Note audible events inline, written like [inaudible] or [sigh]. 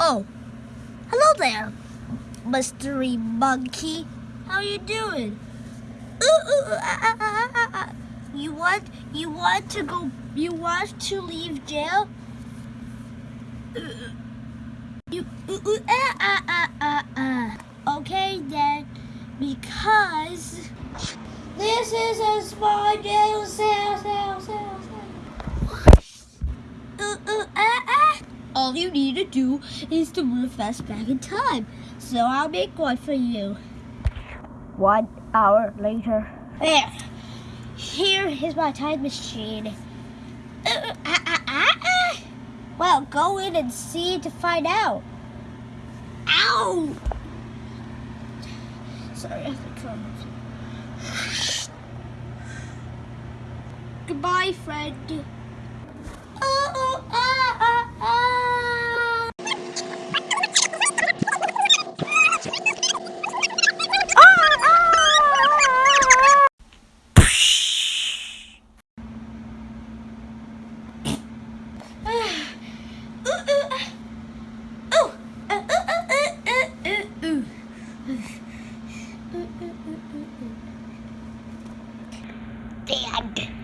Oh, hello there, mystery monkey. How you doing? [laughs] You want you want to go? You want to leave jail? [laughs] You uh, uh, uh, uh, uh. Okay then, because this is a small jail cell, cell, cell. [laughs] All you need to do is to move fast back in time. So I'll make one for you. One hour later. There. Here is my time machine. Uh, uh, uh, uh, uh, uh. Well, go in and see to find out. Ow! Sorry, I have to my- Goodbye, friend. [laughs] Dad.